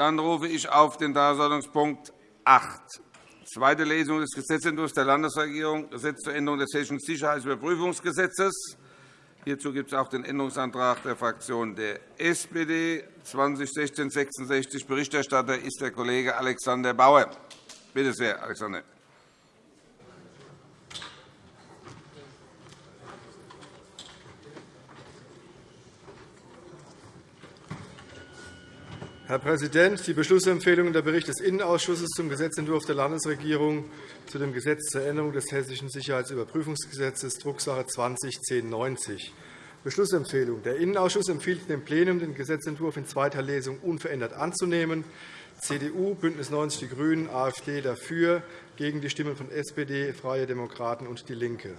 Dann rufe ich auf den Tagesordnungspunkt 8, zweite Lesung des Gesetzentwurfs der Landesregierung, Gesetz zur Änderung des Hessischen Sicherheitsüberprüfungsgesetzes. Hierzu gibt es auch den Änderungsantrag der Fraktion der SPD 2016-66. Berichterstatter ist der Kollege Alexander Bauer. Bitte sehr, Alexander. Herr Präsident! Die Beschlussempfehlung und der Bericht des Innenausschusses zum Gesetzentwurf der Landesregierung zu dem Gesetz zur Änderung des Hessischen Sicherheitsüberprüfungsgesetzes, Drucksache 20-1090. Beschlussempfehlung. Der Innenausschuss empfiehlt dem Plenum, den Gesetzentwurf in zweiter Lesung unverändert anzunehmen. CDU, BÜNDNIS 90 die GRÜNEN, AfD dafür, gegen die Stimmen von SPD, Freie Demokraten und DIE LINKE.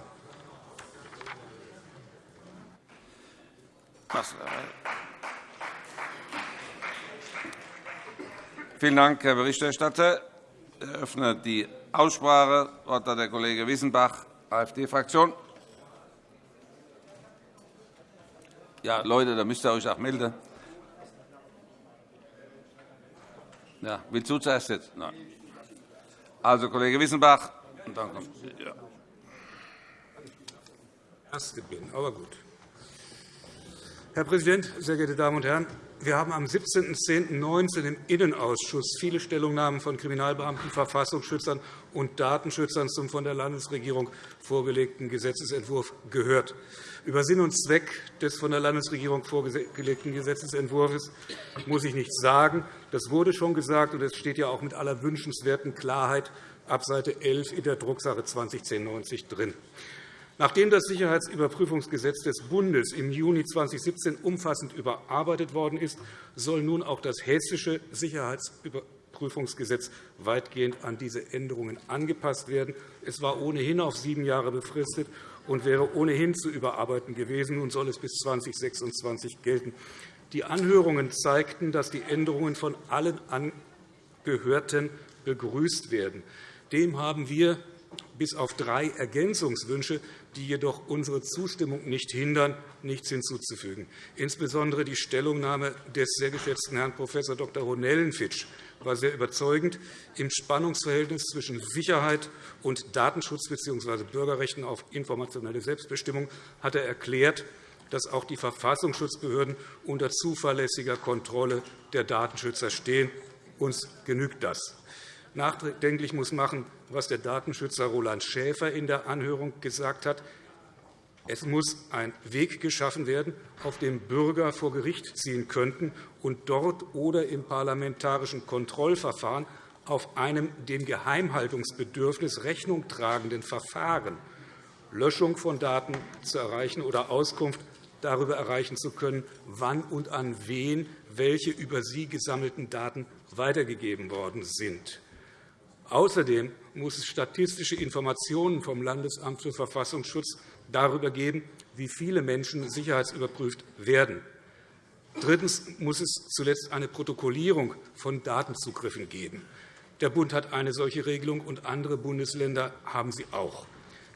Vielen Dank, Herr Berichterstatter. Ich eröffne die Aussprache. Das Wort hat der Kollege Wissenbach, AfD-Fraktion. Ja, Leute, da müsst ihr euch auch melden. Ja, willst du zuerst jetzt? Nein. Also, Kollege Wissenbach. Und dann kommt, ja. Erste bin, aber gut. Herr Präsident, sehr geehrte Damen und Herren! Wir haben am 17.10.19 im Innenausschuss viele Stellungnahmen von Kriminalbeamten, Verfassungsschützern und Datenschützern zum von der Landesregierung vorgelegten Gesetzentwurf gehört. Über Sinn und Zweck des von der Landesregierung vorgelegten Gesetzentwurfs muss ich nichts sagen. Das wurde schon gesagt, und es steht ja auch mit aller wünschenswerten Klarheit ab Seite 11 in der Drucksache 2010 drin. Nachdem das Sicherheitsüberprüfungsgesetz des Bundes im Juni 2017 umfassend überarbeitet worden ist, soll nun auch das hessische Sicherheitsüberprüfungsgesetz weitgehend an diese Änderungen angepasst werden. Es war ohnehin auf sieben Jahre befristet und wäre ohnehin zu überarbeiten gewesen. Nun soll es bis 2026 gelten. Die Anhörungen zeigten, dass die Änderungen von allen Angehörten begrüßt werden. Dem haben wir bis auf drei Ergänzungswünsche die jedoch unsere Zustimmung nicht hindern, nichts hinzuzufügen. Insbesondere die Stellungnahme des sehr geschätzten Herrn Prof. Dr. Ronellenfitsch war sehr überzeugend. Im Spannungsverhältnis zwischen Sicherheit und Datenschutz bzw. Bürgerrechten auf informationelle Selbstbestimmung hat er erklärt, dass auch die Verfassungsschutzbehörden unter zuverlässiger Kontrolle der Datenschützer stehen. Uns genügt das. Nachdenklich muss machen, was der Datenschützer Roland Schäfer in der Anhörung gesagt hat. Es muss ein Weg geschaffen werden, auf dem Bürger vor Gericht ziehen könnten und dort oder im parlamentarischen Kontrollverfahren auf einem dem Geheimhaltungsbedürfnis Rechnung tragenden Verfahren Löschung von Daten zu erreichen oder Auskunft darüber erreichen zu können, wann und an wen welche über sie gesammelten Daten weitergegeben worden sind. Außerdem muss es statistische Informationen vom Landesamt für Verfassungsschutz darüber geben, wie viele Menschen sicherheitsüberprüft werden. Drittens muss es zuletzt eine Protokollierung von Datenzugriffen geben. Der Bund hat eine solche Regelung, und andere Bundesländer haben sie auch.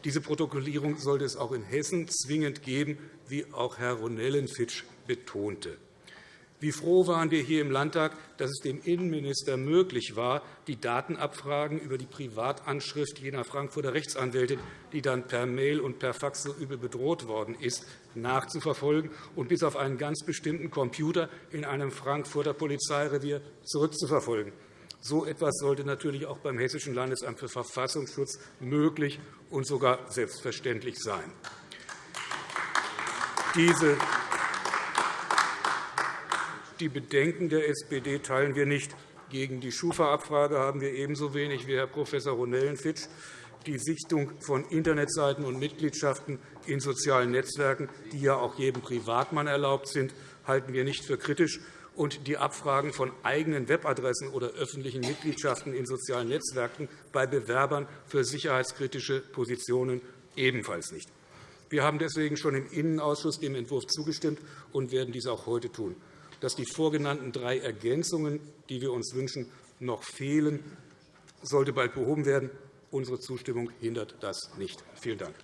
Diese Protokollierung sollte es auch in Hessen zwingend geben, wie auch Herr Ronellenfitsch betonte. Wie froh waren wir hier im Landtag, dass es dem Innenminister möglich war, die Datenabfragen über die Privatanschrift jener Frankfurter Rechtsanwältin, die dann per Mail und per Fax so übel bedroht worden ist, nachzuverfolgen und bis auf einen ganz bestimmten Computer in einem Frankfurter Polizeirevier zurückzuverfolgen. So etwas sollte natürlich auch beim Hessischen Landesamt für Verfassungsschutz möglich und sogar selbstverständlich sein. Diese die Bedenken der SPD teilen wir nicht. Gegen die Schufa-Abfrage haben wir ebenso wenig wie Herr Prof. Ronellenfitsch. Die Sichtung von Internetseiten und Mitgliedschaften in sozialen Netzwerken, die ja auch jedem Privatmann erlaubt sind, halten wir nicht für kritisch. Und die Abfragen von eigenen Webadressen oder öffentlichen Mitgliedschaften in sozialen Netzwerken bei Bewerbern für sicherheitskritische Positionen ebenfalls nicht. Wir haben deswegen schon im Innenausschuss dem Entwurf zugestimmt und werden dies auch heute tun dass die vorgenannten drei Ergänzungen, die wir uns wünschen, noch fehlen, sollte bald behoben werden. Unsere Zustimmung hindert das nicht. Vielen Dank.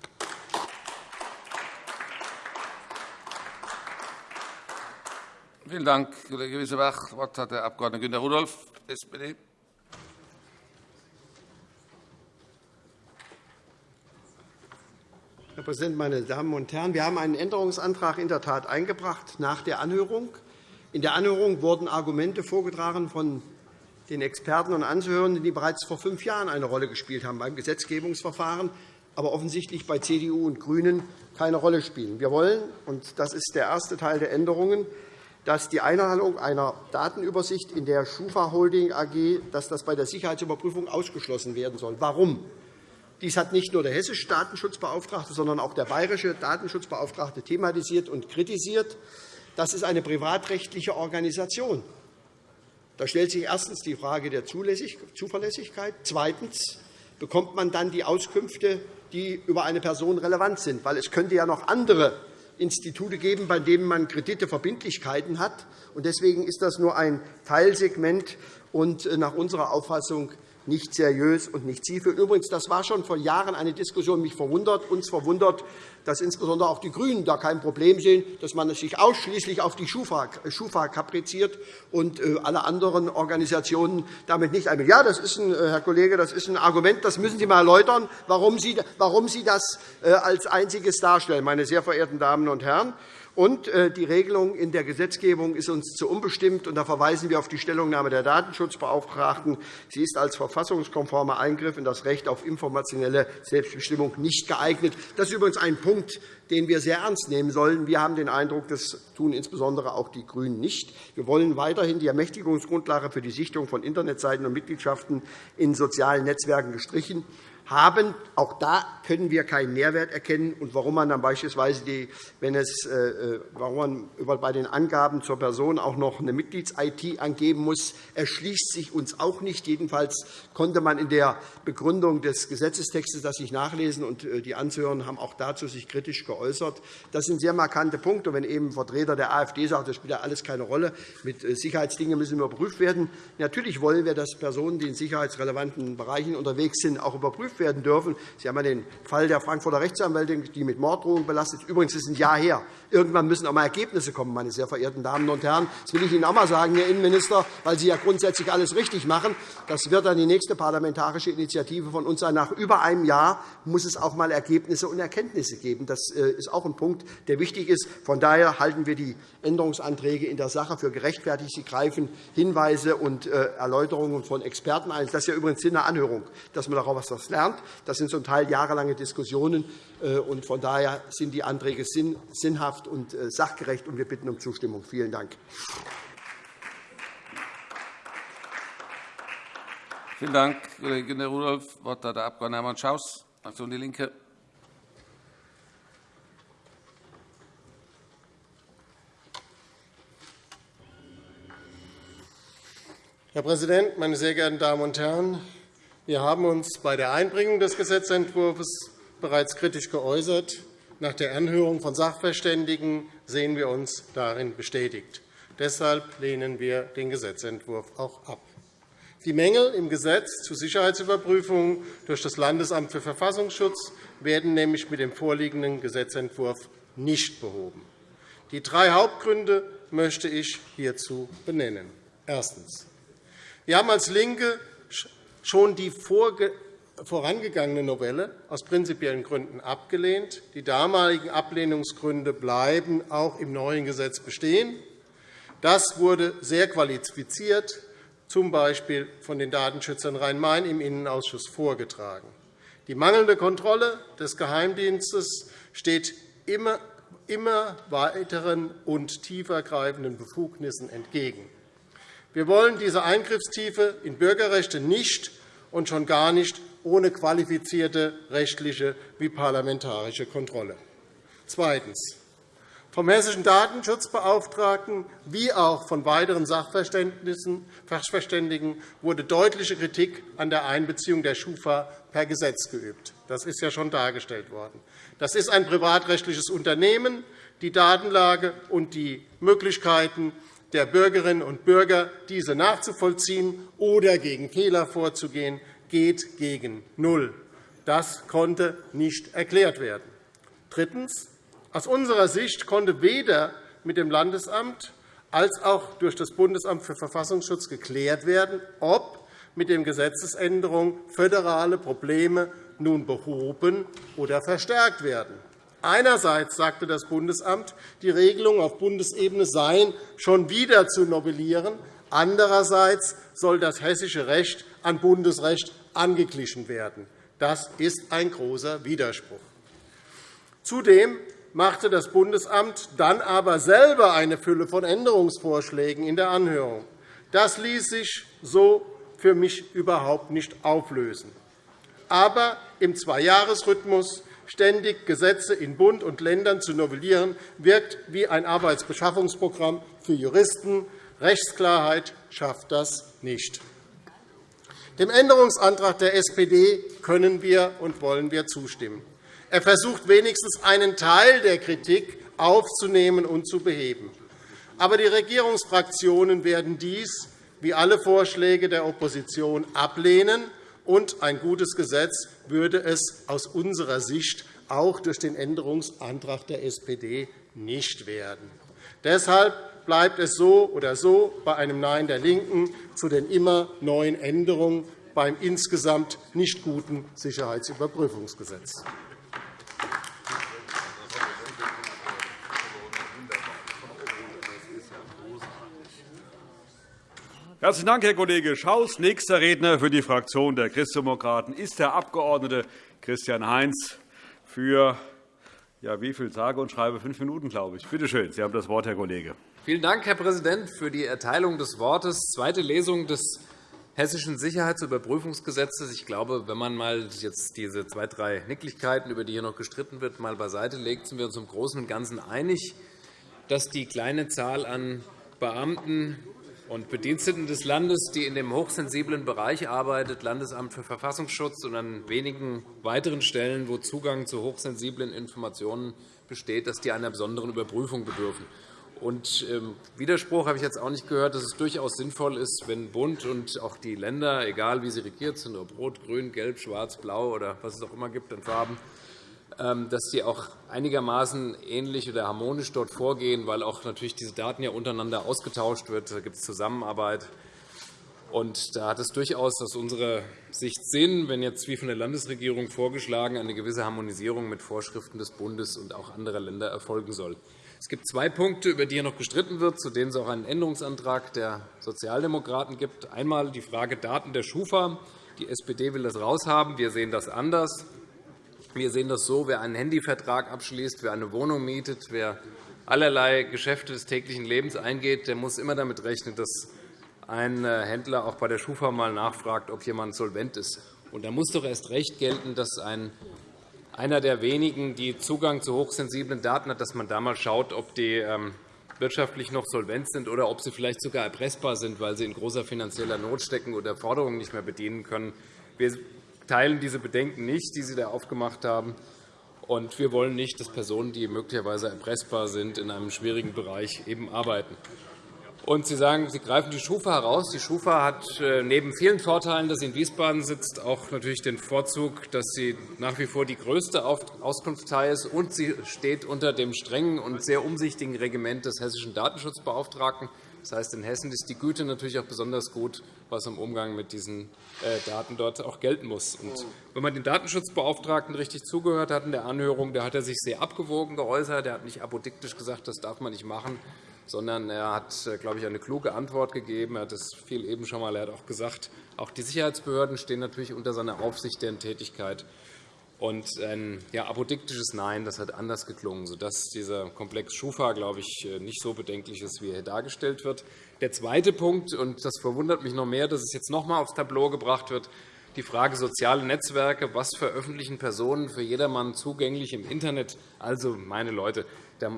Vielen Dank, Kollege Wissebach. Das Wort hat der Abg. Günter Rudolph, SPD. Herr Präsident, meine Damen und Herren! Wir haben einen Änderungsantrag in der Tat eingebracht nach der Anhörung. In der Anhörung wurden Argumente vorgetragen von den Experten und Anhörenden, die bereits vor fünf Jahren eine Rolle gespielt haben beim Gesetzgebungsverfahren, aber offensichtlich bei CDU und GRÜNEN keine Rolle spielen. Wir wollen, und das ist der erste Teil der Änderungen, dass die Einhaltung einer Datenübersicht in der Schufa Holding AG dass das bei der Sicherheitsüberprüfung ausgeschlossen werden soll. Warum? Dies hat nicht nur der hessische Datenschutzbeauftragte, sondern auch der bayerische Datenschutzbeauftragte thematisiert und kritisiert. Das ist eine privatrechtliche Organisation. Da stellt sich erstens die Frage der Zuverlässigkeit. Zweitens bekommt man dann die Auskünfte, die über eine Person relevant sind. Weil es könnte ja noch andere Institute geben, bei denen man Kredite Verbindlichkeiten hat. Deswegen ist das nur ein Teilsegment und äh, nach unserer Auffassung nicht seriös und nicht zielführend. Übrigens, das war schon vor Jahren eine Diskussion, mich verwundert, uns verwundert, dass insbesondere auch die GRÜNEN da kein Problem sehen, dass man sich ausschließlich auf die Schufa, Schufa kapriziert und äh, alle anderen Organisationen damit nicht einbinden. Ja, das ist ein, äh, Herr Kollege, das ist ein Argument, das müssen Sie einmal erläutern, warum Sie, warum Sie das äh, als einziges darstellen, meine sehr verehrten Damen und Herren. Und äh, die Regelung in der Gesetzgebung ist uns zu unbestimmt. Und da verweisen wir auf die Stellungnahme der Datenschutzbeauftragten. Sie ist als verfassungskonformer Eingriff in das Recht auf informationelle Selbstbestimmung nicht geeignet. Das ist übrigens ein Punkt, den wir sehr ernst nehmen sollen. Wir haben den Eindruck, das tun insbesondere auch die GRÜNEN nicht. Wir wollen weiterhin die Ermächtigungsgrundlage für die Sichtung von Internetseiten und Mitgliedschaften in sozialen Netzwerken gestrichen haben. Auch da können wir keinen Mehrwert erkennen. Und warum man dann beispielsweise, die, wenn es, äh, äh warum man bei den Angaben zur Person auch noch eine Mitglieds-IT angeben muss, erschließt sich uns auch nicht. Jedenfalls konnte man in der Begründung des Gesetzestextes das nicht nachlesen, und äh, die Anzuhörenden haben auch dazu sich kritisch geäußert. Das sind sehr markante Punkte. Wenn eben ein Vertreter der AfD sagt, das spielt ja alles keine Rolle, mit Sicherheitsdingen müssen überprüft werden. Natürlich wollen wir, dass Personen, die in sicherheitsrelevanten Bereichen unterwegs sind, auch überprüft werden dürfen. Sie haben ja den Fall der Frankfurter Rechtsanwältin, die mit Morddrohungen belastet ist. Übrigens ist ein Jahr her. Irgendwann müssen auch einmal Ergebnisse kommen, meine sehr verehrten Damen und Herren. Das will ich Ihnen auch einmal sagen, Herr Innenminister, weil Sie ja grundsätzlich alles richtig machen. Das wird dann die nächste parlamentarische Initiative von uns sein. Nach über einem Jahr muss es auch einmal Ergebnisse und Erkenntnisse geben. Das äh, ist auch ein Punkt, der wichtig ist. Von daher halten wir die Änderungsanträge in der Sache für gerechtfertigt. Sie greifen Hinweise und äh, Erläuterungen von Experten ein. Das ist ja übrigens Sinn der Anhörung, dass man daraus etwas lernt. Das sind zum Teil jahrelange Diskussionen. Äh, und von daher sind die Anträge sinnhaft und äh, sachgerecht, und wir bitten um Zustimmung. Vielen Dank. Vielen Dank, Kollege Günter Rudolph. Das Wort hat der Abg. Hermann Schaus, Fraktion DIE LINKE. Herr Präsident, meine sehr geehrten Damen und Herren! Wir haben uns bei der Einbringung des Gesetzentwurfs bereits kritisch geäußert. Nach der Anhörung von Sachverständigen sehen wir uns darin bestätigt. Deshalb lehnen wir den Gesetzentwurf auch ab. Die Mängel im Gesetz zur Sicherheitsüberprüfung durch das Landesamt für Verfassungsschutz werden nämlich mit dem vorliegenden Gesetzentwurf nicht behoben. Die drei Hauptgründe möchte ich hierzu benennen. Erstens. Wir haben als LINKE schon die vorangegangene Novelle aus prinzipiellen Gründen abgelehnt. Die damaligen Ablehnungsgründe bleiben auch im neuen Gesetz bestehen. Das wurde sehr qualifiziert, z. B. von den Datenschützern Rhein-Main im Innenausschuss vorgetragen. Die mangelnde Kontrolle des Geheimdienstes steht immer weiteren und tiefergreifenden Befugnissen entgegen. Wir wollen diese Eingriffstiefe in Bürgerrechte nicht und schon gar nicht ohne qualifizierte rechtliche wie parlamentarische Kontrolle. Zweitens. Vom hessischen Datenschutzbeauftragten wie auch von weiteren Sachverständigen wurde deutliche Kritik an der Einbeziehung der Schufa per Gesetz geübt. Das ist ja schon dargestellt worden. Das ist ein privatrechtliches Unternehmen. Die Datenlage und die Möglichkeiten der Bürgerinnen und Bürger, diese nachzuvollziehen oder gegen Fehler vorzugehen, geht gegen Null. Das konnte nicht erklärt werden. Drittens. Aus unserer Sicht konnte weder mit dem Landesamt als auch durch das Bundesamt für Verfassungsschutz geklärt werden, ob mit den Gesetzesänderungen föderale Probleme nun behoben oder verstärkt werden. Einerseits sagte das Bundesamt, die Regelungen auf Bundesebene seien schon wieder zu novellieren. Andererseits soll das hessische Recht an Bundesrecht angeglichen werden. Das ist ein großer Widerspruch. Zudem machte das Bundesamt dann aber selber eine Fülle von Änderungsvorschlägen in der Anhörung. Das ließ sich so für mich überhaupt nicht auflösen. Aber im Zweijahresrhythmus ständig Gesetze in Bund und Ländern zu novellieren, wirkt wie ein Arbeitsbeschaffungsprogramm für Juristen. Rechtsklarheit schafft das nicht. Dem Änderungsantrag der SPD können wir und wollen wir zustimmen. Er versucht wenigstens einen Teil der Kritik aufzunehmen und zu beheben. Aber die Regierungsfraktionen werden dies, wie alle Vorschläge der Opposition, ablehnen, und ein gutes Gesetz würde es aus unserer Sicht auch durch den Änderungsantrag der SPD nicht werden. Deshalb bleibt es so oder so bei einem Nein der LINKEN zu den immer neuen Änderungen beim insgesamt nicht guten Sicherheitsüberprüfungsgesetz. Herzlichen Dank, Herr Kollege Schaus. Nächster Redner für die Fraktion der Christdemokraten ist der Abg. Christian Heinz für ja, wie viel sage und schreibe fünf Minuten, glaube ich. Bitte schön, Sie haben das Wort, Herr Kollege. Vielen Dank, Herr Präsident, für die Erteilung des Wortes. Zweite Lesung des Hessischen Sicherheitsüberprüfungsgesetzes. Ich glaube, wenn man mal jetzt diese zwei, drei Nicklichkeiten, über die hier noch gestritten wird, mal beiseite legt, sind wir uns im Großen und Ganzen einig, dass die kleine Zahl an Beamten und Bediensteten des Landes, die in dem hochsensiblen Bereich arbeitet, Landesamt für Verfassungsschutz und an wenigen weiteren Stellen, wo Zugang zu hochsensiblen Informationen besteht, dass die einer besonderen Überprüfung bedürfen. Und ähm, Widerspruch habe ich jetzt auch nicht gehört, dass es durchaus sinnvoll ist, wenn Bund und auch die Länder, egal wie sie regiert sind, ob rot, grün, gelb, schwarz, blau oder was es auch immer gibt an Farben, dass sie auch einigermaßen ähnlich oder harmonisch dort vorgehen, weil auch natürlich diese Daten ja untereinander ausgetauscht wird. Da gibt es Zusammenarbeit. Und da hat es durchaus aus unserer Sicht Sinn, wenn jetzt wie von der Landesregierung vorgeschlagen eine gewisse Harmonisierung mit Vorschriften des Bundes und auch anderer Länder erfolgen soll. Es gibt zwei Punkte, über die hier noch gestritten wird, zu denen es auch einen Änderungsantrag der Sozialdemokraten gibt. Einmal die Frage Daten der Schufa. Die SPD will das raushaben. Wir sehen das anders. Wir sehen das so, wer einen Handyvertrag abschließt, wer eine Wohnung mietet, wer allerlei Geschäfte des täglichen Lebens eingeht, der muss immer damit rechnen, dass ein äh, Händler auch bei der Schufa mal nachfragt, ob jemand solvent ist. Und da muss doch erst recht gelten, dass ein, einer der wenigen, die Zugang zu hochsensiblen Daten hat, dass man da mal schaut, ob die ähm, wirtschaftlich noch solvent sind oder ob sie vielleicht sogar erpressbar sind, weil sie in großer finanzieller Not stecken oder Forderungen nicht mehr bedienen können. Wir teilen diese Bedenken nicht, die Sie da aufgemacht haben. Und wir wollen nicht, dass Personen, die möglicherweise erpressbar sind, in einem schwierigen Bereich eben arbeiten. Und Sie sagen, Sie greifen die Schufa heraus. Die Schufa hat äh, neben vielen Vorteilen, dass sie in Wiesbaden sitzt, auch natürlich den Vorzug, dass sie nach wie vor die größte Auskunftsteil ist, und sie steht unter dem strengen und sehr umsichtigen Regiment des Hessischen Datenschutzbeauftragten. Das heißt, in Hessen ist die Güte natürlich auch besonders gut, was im Umgang mit diesen äh, Daten dort auch gelten muss. Und wenn man den Datenschutzbeauftragten richtig zugehört hat in der Anhörung, da hat er sich sehr abgewogen geäußert. Er hat nicht apodiktisch gesagt, das darf man nicht machen, sondern er hat, äh, glaube ich, eine kluge Antwort gegeben. Er hat das viel eben schon einmal. Auch gesagt, auch die Sicherheitsbehörden stehen natürlich unter seiner Aufsicht deren Tätigkeit. Und ein ja, apodiktisches Nein das hat anders geklungen, sodass dieser Komplex Schufa, glaube ich, nicht so bedenklich ist, wie er dargestellt wird. Der zweite Punkt, und das verwundert mich noch mehr, dass es jetzt noch einmal aufs Tableau gebracht wird, die Frage soziale Netzwerke. Was veröffentlichen Personen für jedermann zugänglich im Internet? Also, meine Leute,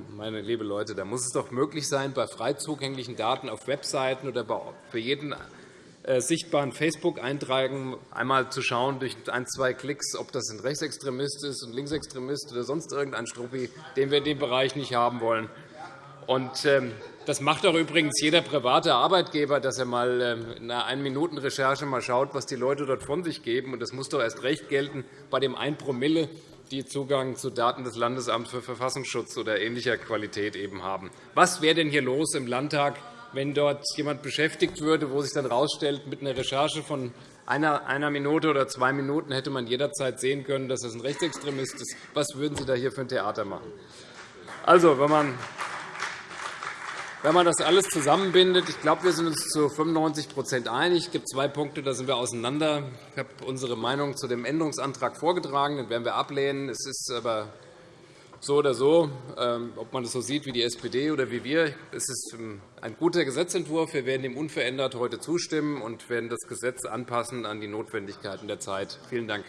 meine liebe Leute, da muss es doch möglich sein, bei frei zugänglichen Daten auf Webseiten oder für jeden äh, sichtbaren Facebook-Eintragen einmal zu schauen, durch ein, zwei Klicks, ob das ein Rechtsextremist ist, ein Linksextremist oder sonst irgendein Struppi, den wir in dem Bereich nicht haben wollen. Und, ähm, Das macht doch übrigens jeder private Arbeitgeber, dass er mal ähm, in einer Ein-Minuten-Recherche mal schaut, was die Leute dort von sich geben. das muss doch erst recht gelten bei dem 1 Promille, die Zugang zu Daten des Landesamts für Verfassungsschutz oder ähnlicher Qualität eben haben. Was wäre denn hier los im Landtag, wenn dort jemand beschäftigt würde, wo sich dann herausstellt, mit einer Recherche von einer, Minute oder zwei Minuten hätte man jederzeit sehen können, dass das ein Rechtsextremist ist. Was würden Sie da hier für ein Theater machen? Also, wenn man wenn man das alles zusammenbindet, ich glaube, wir sind uns zu 95% einig. Es gibt zwei Punkte, da sind wir auseinander. Ich habe unsere Meinung zu dem Änderungsantrag vorgetragen. Den werden wir ablehnen. Es ist aber so oder so, ähm, ob man das so sieht wie die SPD oder wie wir. Es ist ähm, ein guter Gesetzentwurf. Wir werden ihm unverändert heute zustimmen und werden das Gesetz anpassen an die Notwendigkeiten der Zeit. Vielen Dank.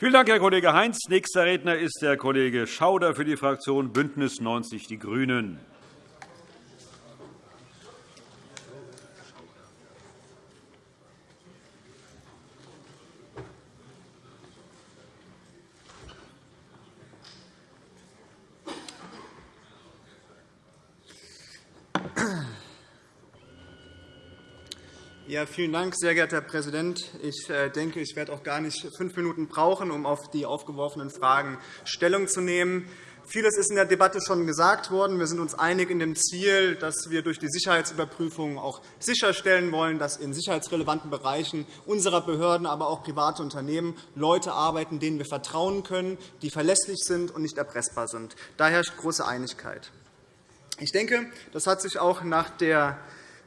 Vielen Dank, Herr Kollege Heinz. Nächster Redner ist der Kollege Schauder für die Fraktion BÜNDNIS 90 die GRÜNEN. Ja, vielen Dank, sehr geehrter Herr Präsident. Ich äh, denke, ich werde auch gar nicht fünf Minuten brauchen, um auf die aufgeworfenen Fragen Stellung zu nehmen. Vieles ist in der Debatte schon gesagt worden. Wir sind uns einig in dem Ziel, dass wir durch die Sicherheitsüberprüfung auch sicherstellen wollen, dass in sicherheitsrelevanten Bereichen unserer Behörden, aber auch private Unternehmen Leute arbeiten, denen wir vertrauen können, die verlässlich sind und nicht erpressbar sind. Da herrscht große Einigkeit. Ich denke, das hat sich auch nach der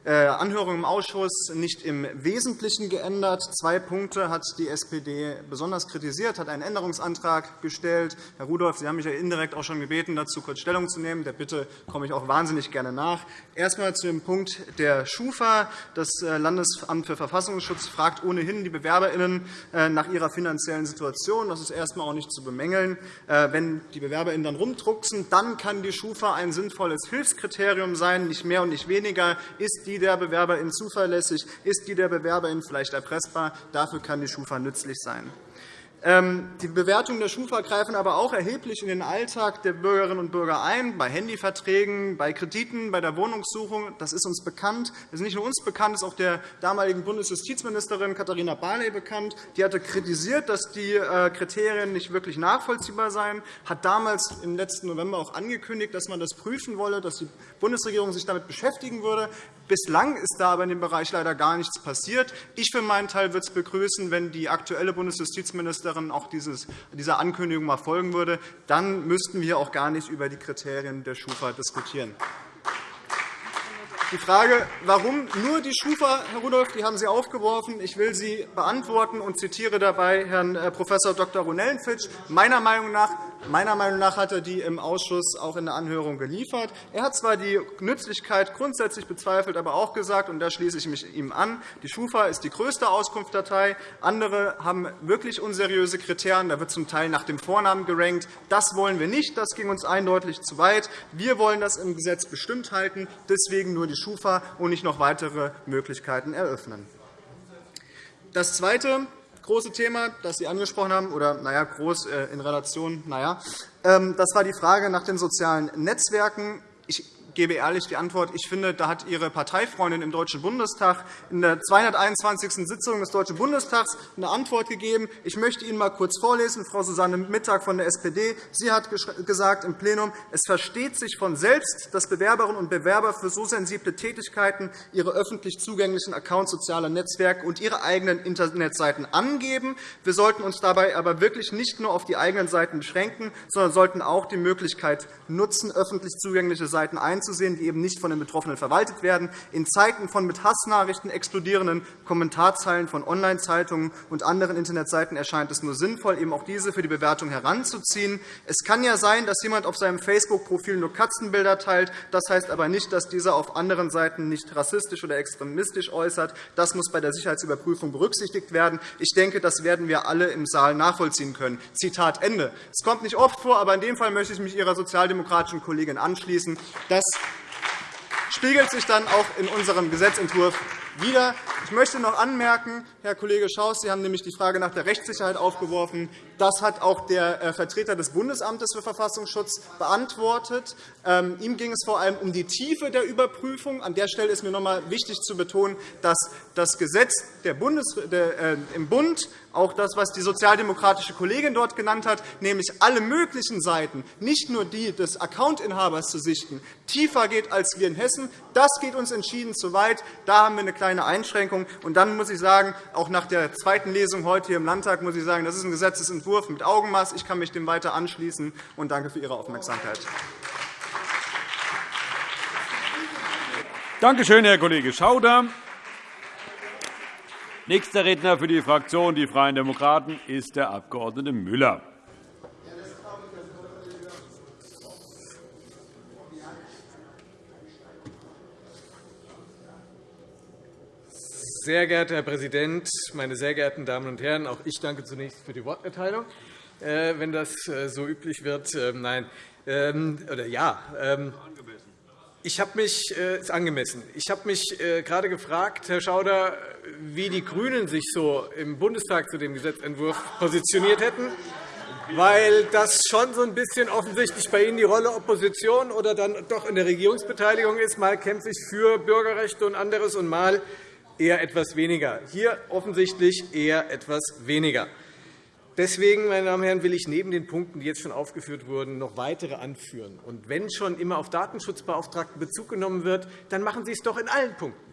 Anhörung im Ausschuss nicht im Wesentlichen geändert. Zwei Punkte hat die SPD besonders kritisiert, hat einen Änderungsantrag gestellt. Herr Rudolph, Sie haben mich ja indirekt auch schon gebeten, dazu kurz Stellung zu nehmen. Der Bitte komme ich auch wahnsinnig gerne nach. Erst einmal zu dem Punkt der SCHUFA. Das äh, Landesamt für Verfassungsschutz fragt ohnehin die BewerberInnen äh, nach ihrer finanziellen Situation. Das ist erst einmal auch nicht zu bemängeln. Wenn die BewerberInnen dann rumdrucksen, dann kann die SCHUFA ein sinnvolles Hilfskriterium sein, nicht mehr und nicht weniger. Ist die die der Bewerberin zuverlässig? Ist die der Bewerberin vielleicht erpressbar? Dafür kann die SCHUFA nützlich sein. Ähm, die Bewertungen der SCHUFA greifen aber auch erheblich in den Alltag der Bürgerinnen und Bürger ein, bei Handyverträgen, bei Krediten, bei der Wohnungssuchung. Das ist uns bekannt. Das ist nicht nur uns bekannt, das ist auch der damaligen Bundesjustizministerin Katharina Barley bekannt. Die hatte kritisiert, dass die äh, Kriterien nicht wirklich nachvollziehbar seien, hat damals im letzten November auch angekündigt, dass man das prüfen wolle, dass die Bundesregierung sich damit beschäftigen würde. Bislang ist da aber in dem Bereich leider gar nichts passiert. Ich für meinen Teil würde es begrüßen, wenn die aktuelle Bundesjustizministerin auch dieser Ankündigung mal folgen würde. Dann müssten wir auch gar nicht über die Kriterien der SCHUFA diskutieren. Die Frage, warum nur die SCHUFA, Herr Rudolph, die haben Sie aufgeworfen. Ich will sie beantworten und zitiere dabei Herrn äh, Prof. Dr. Ronellenfitsch. Meiner Meinung nach Meiner Meinung nach hat er die im Ausschuss auch in der Anhörung geliefert. Er hat zwar die Nützlichkeit grundsätzlich bezweifelt, aber auch gesagt, und da schließe ich mich ihm an, die SCHUFA ist die größte Auskunftsdatei. Andere haben wirklich unseriöse Kriterien. Da wird zum Teil nach dem Vornamen gerankt. Das wollen wir nicht. Das ging uns eindeutig zu weit. Wir wollen das im Gesetz bestimmt halten. Deswegen nur die SCHUFA und nicht noch weitere Möglichkeiten eröffnen. Das Zweite, große Thema, das Sie angesprochen haben, oder naja, groß äh, in Relation, naja, ähm, das war die Frage nach den sozialen Netzwerken. Ich gebe ehrlich die Antwort. Ich finde, da hat Ihre Parteifreundin im Deutschen Bundestag in der 221. Sitzung des Deutschen Bundestags eine Antwort gegeben. Ich möchte Ihnen einmal kurz vorlesen, Frau Susanne Mittag von der SPD. Sie hat gesagt im Plenum, es versteht sich von selbst, dass Bewerberinnen und Bewerber für so sensible Tätigkeiten ihre öffentlich zugänglichen Accounts sozialer Netzwerke und ihre eigenen Internetseiten angeben. Wir sollten uns dabei aber wirklich nicht nur auf die eigenen Seiten beschränken, sondern sollten auch die Möglichkeit nutzen, öffentlich zugängliche Seiten einzusetzen einzusehen, die eben nicht von den Betroffenen verwaltet werden. In Zeiten von mit Hassnachrichten explodierenden Kommentarzeilen von Online-Zeitungen und anderen Internetseiten erscheint es nur sinnvoll, eben auch diese für die Bewertung heranzuziehen. Es kann ja sein, dass jemand auf seinem Facebook-Profil nur Katzenbilder teilt. Das heißt aber nicht, dass dieser auf anderen Seiten nicht rassistisch oder extremistisch äußert. Das muss bei der Sicherheitsüberprüfung berücksichtigt werden. Ich denke, das werden wir alle im Saal nachvollziehen können. Zitat Ende. Es kommt nicht oft vor, aber in dem Fall möchte ich mich Ihrer sozialdemokratischen Kollegin anschließen. Das spiegelt sich dann auch in unserem Gesetzentwurf wider. Ich möchte noch anmerken, Herr Kollege Schaus, Sie haben nämlich die Frage nach der Rechtssicherheit aufgeworfen. Das hat auch der äh, Vertreter des Bundesamtes für Verfassungsschutz beantwortet. Ähm, ihm ging es vor allem um die Tiefe der Überprüfung. An der Stelle ist mir noch einmal wichtig zu betonen, dass das Gesetz äh, im Bund auch das, was die sozialdemokratische Kollegin dort genannt hat, nämlich alle möglichen Seiten, nicht nur die des Accountinhabers zu sichten, tiefer geht als wir in Hessen. Das geht uns entschieden zu weit. Da haben wir eine kleine Einschränkung. Und dann muss ich sagen, auch nach der zweiten Lesung heute hier im Landtag muss ich sagen, das ist ein Gesetzentwurf mit Augenmaß. Ich kann mich dem weiter anschließen und danke für Ihre Aufmerksamkeit. Danke schön, Herr Kollege Schauder. Nächster Redner für die Fraktion Die Freien Demokraten ist der Abg. Müller. Sehr geehrter Herr Präsident, meine sehr geehrten Damen und Herren! Auch ich danke zunächst für die Worterteilung, äh, wenn das äh, so üblich wird. Ähm, nein, ähm, oder ja, ähm, ich habe mich äh, ist angemessen. Ich habe mich gerade gefragt, Herr Schauder, wie die GRÜNEN sich so im Bundestag zu dem Gesetzentwurf positioniert hätten, weil das schon so ein bisschen offensichtlich bei Ihnen die Rolle Opposition oder dann doch in der Regierungsbeteiligung ist. Mal kämpfe ich für Bürgerrechte und anderes, und mal eher etwas weniger. Hier offensichtlich eher etwas weniger. Deswegen, meine Damen und Herren, will ich neben den Punkten, die jetzt schon aufgeführt wurden, noch weitere anführen. Und wenn schon immer auf Datenschutzbeauftragten Bezug genommen wird, dann machen Sie es doch in allen Punkten.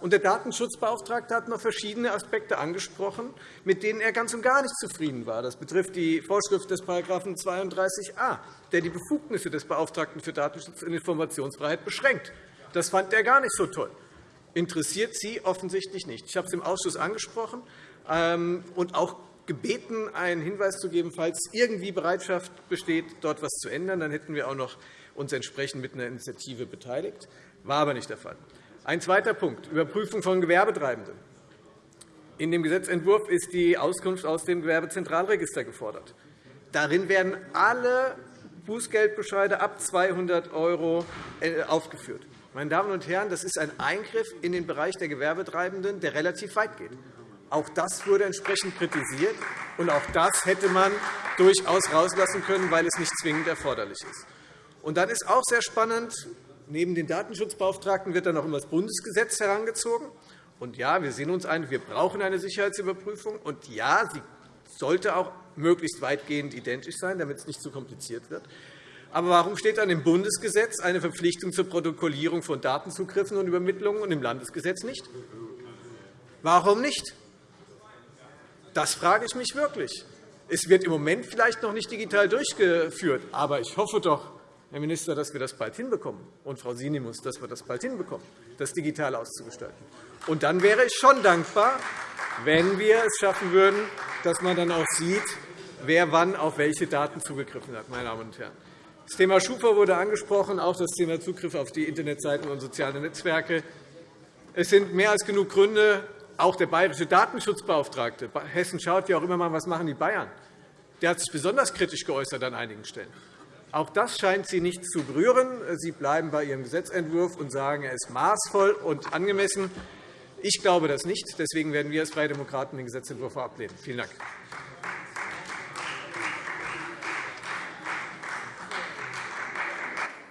Und der Datenschutzbeauftragte hat noch verschiedene Aspekte angesprochen, mit denen er ganz und gar nicht zufrieden war. Das betrifft die Vorschrift des § 32a, der die Befugnisse des Beauftragten für Datenschutz und Informationsfreiheit beschränkt. Das fand er gar nicht so toll interessiert Sie offensichtlich nicht. Ich habe es im Ausschuss angesprochen ähm, und auch gebeten, einen Hinweis zu geben, falls irgendwie Bereitschaft besteht, dort etwas zu ändern. Dann hätten wir auch noch uns entsprechend mit einer Initiative beteiligt. War aber nicht der Fall. Ein zweiter Punkt, Überprüfung von Gewerbetreibenden. In dem Gesetzentwurf ist die Auskunft aus dem Gewerbezentralregister gefordert. Darin werden alle Bußgeldbescheide ab 200 € äh, aufgeführt. Meine Damen und Herren, das ist ein Eingriff in den Bereich der Gewerbetreibenden, der relativ weit geht. Auch das wurde entsprechend kritisiert, und auch das hätte man durchaus rauslassen können, weil es nicht zwingend erforderlich ist. Und dann ist auch sehr spannend, neben den Datenschutzbeauftragten wird dann noch immer das Bundesgesetz herangezogen. Und ja, wir sehen uns ein, wir brauchen eine Sicherheitsüberprüfung. Und ja, sie sollte auch möglichst weitgehend identisch sein, damit es nicht zu kompliziert wird. Aber warum steht dann im Bundesgesetz eine Verpflichtung zur Protokollierung von Datenzugriffen und Übermittlungen und im Landesgesetz nicht? Warum nicht? Das frage ich mich wirklich. Es wird im Moment vielleicht noch nicht digital durchgeführt, aber ich hoffe doch, Herr Minister, dass wir das bald hinbekommen, und Frau Sinimus, dass wir das bald hinbekommen, das digital auszugestalten. Und dann wäre ich schon dankbar, wenn wir es schaffen würden, dass man dann auch sieht, wer wann auf welche Daten zugegriffen hat. Meine Damen und Herren. Das Thema Schufa wurde angesprochen, auch das Thema Zugriff auf die Internetseiten und soziale Netzwerke. Es sind mehr als genug Gründe, auch der bayerische Datenschutzbeauftragte. Hessen schaut ja auch immer mal, was machen die Bayern. Der hat sich besonders kritisch geäußert an einigen Stellen. Auch das scheint Sie nicht zu berühren. Sie bleiben bei Ihrem Gesetzentwurf und sagen, er ist maßvoll und angemessen. Ich glaube das nicht. Deswegen werden wir als Freie Demokraten den Gesetzentwurf ablehnen. Vielen Dank.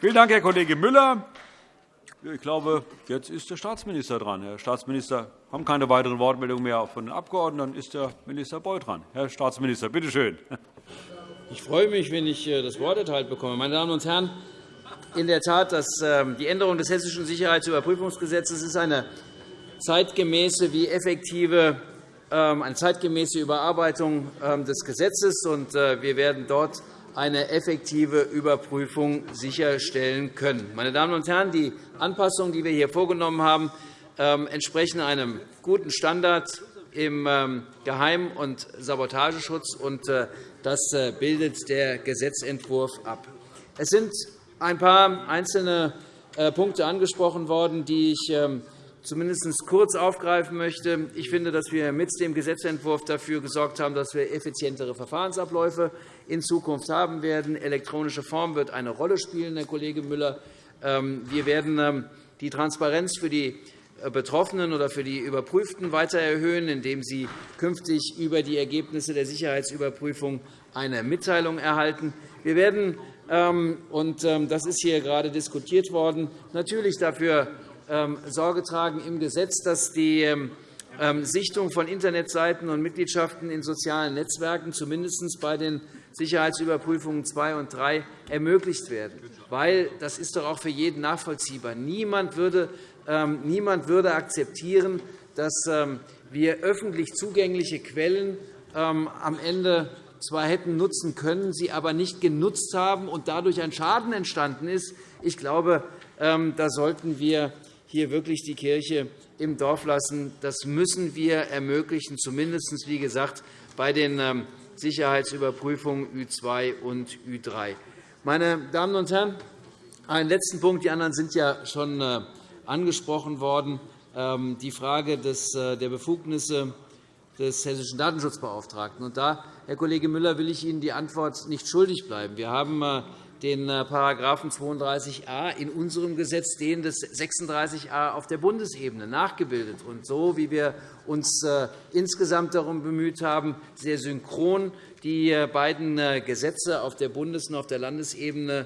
Vielen Dank, Herr Kollege Müller. Ich glaube, jetzt ist der Staatsminister dran. Herr Staatsminister, wir haben keine weiteren Wortmeldungen mehr von den Abgeordneten. Dann ist der Minister Beuth dran. Herr Staatsminister, bitte schön. Ich freue mich, wenn ich äh, das Wort erteilt bekomme. Meine Damen und Herren, in der Tat, dass ähm, die Änderung des Hessischen Sicherheitsüberprüfungsgesetzes ist eine zeitgemäße wie effektive ähm, eine zeitgemäße Überarbeitung ähm, des Gesetzes. Äh, wir werden dort eine effektive Überprüfung sicherstellen können. Meine Damen und Herren, die Anpassungen, die wir hier vorgenommen haben, ähm, entsprechen einem guten Standard im ähm, Geheim- und Sabotageschutz, und äh, das äh, bildet der Gesetzentwurf ab. Es sind ein paar einzelne äh, Punkte angesprochen worden, die ich ähm, zumindest kurz aufgreifen möchte. Ich finde, dass wir mit dem Gesetzentwurf dafür gesorgt haben, dass wir effizientere Verfahrensabläufe in Zukunft haben werden. Elektronische Form wird eine Rolle spielen, Herr Kollege Müller. Ähm, wir werden ähm, die Transparenz für die Betroffenen oder für die Überprüften weiter erhöhen, indem sie künftig über die Ergebnisse der Sicherheitsüberprüfung eine Mitteilung erhalten. Wir werden, ähm, und das ist hier gerade diskutiert worden, natürlich dafür Sorge tragen im Gesetz, dass die Sichtung von Internetseiten und Mitgliedschaften in sozialen Netzwerken zumindest bei den Sicherheitsüberprüfungen 2 und 3 ermöglicht werden. Das ist doch auch für jeden nachvollziehbar, niemand würde, akzeptieren, dass wir öffentlich zugängliche Quellen am Ende zwar hätten nutzen können, sie aber nicht genutzt haben und dadurch ein Schaden entstanden ist. Ich glaube, ähm, da sollten wir hier wirklich die Kirche im Dorf lassen. Das müssen wir ermöglichen, zumindest wie gesagt, bei den ähm, Sicherheitsüberprüfungen Ü2 und Ü3. Meine Damen und Herren, einen letzten Punkt. Die anderen sind ja schon äh, angesprochen worden. Ähm, die Frage äh, der Befugnisse des Hessischen Datenschutzbeauftragten. Und da, Herr Kollege Müller, will ich Ihnen die Antwort nicht schuldig bleiben. Wir haben äh, den äh, § 32a in unserem Gesetz, den des 36a auf der Bundesebene nachgebildet. Und so, wie wir uns äh, insgesamt darum bemüht haben, sehr synchron die beiden Gesetze auf der Bundes- und auf der Landesebene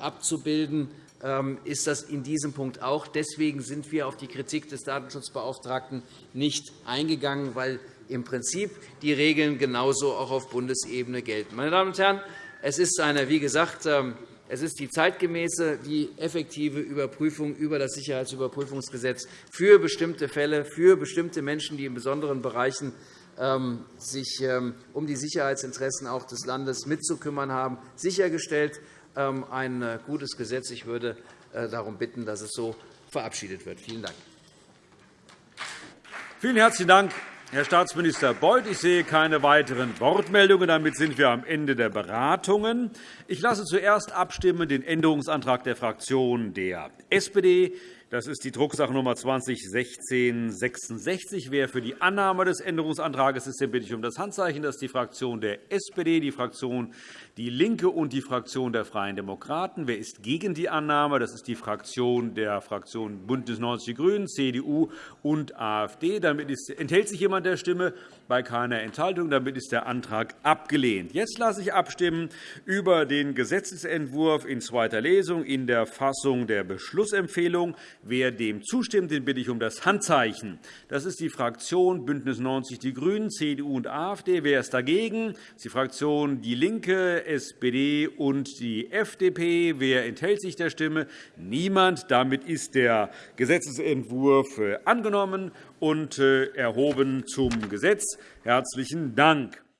abzubilden, ähm, ist das in diesem Punkt auch. Deswegen sind wir auf die Kritik des Datenschutzbeauftragten nicht eingegangen, weil im Prinzip die Regeln genauso auch auf Bundesebene gelten. Meine Damen und Herren, es ist eine, wie gesagt, ähm, es ist die zeitgemäße wie effektive Überprüfung über das Sicherheitsüberprüfungsgesetz für bestimmte Fälle, für bestimmte Menschen, die in besonderen Bereichen ähm, sich ähm, um die Sicherheitsinteressen auch des Landes mitzukümmern haben, sichergestellt. Ein äh, gutes Gesetz. Ich würde äh, darum bitten, dass es so verabschiedet wird. Vielen Dank. Vielen herzlichen Dank, Herr Staatsminister Beuth, ich sehe keine weiteren Wortmeldungen. Damit sind wir am Ende der Beratungen. Ich lasse zuerst abstimmen den Änderungsantrag der Fraktion der SPD. Das ist die Drucksache Nummer 201666. Wer für die Annahme des Änderungsantrags ist, den bitte ich um das Handzeichen. Das ist die Fraktion der SPD, die Fraktion DIE LINKE und die Fraktion der Freien Demokraten. Wer ist gegen die Annahme? Das ist die Fraktion der Fraktion BÜNDNIS 90 die GRÜNEN, CDU und AfD. Damit enthält sich jemand der Stimme? Bei keiner Enthaltung. Damit ist der Antrag abgelehnt. Jetzt lasse ich abstimmen über den Gesetzentwurf in zweiter Lesung in der Fassung der Beschlussempfehlung. Wer dem zustimmt, den bitte ich um das Handzeichen. Das ist die Fraktion BÜNDNIS 90 die GRÜNEN, CDU und AfD. Wer ist dagegen? Das ist die Fraktion DIE LINKE, SPD und die FDP. Wer enthält sich der Stimme? Niemand. Damit ist der Gesetzentwurf äh, angenommen und äh, erhoben zum Gesetz. Herzlichen Dank.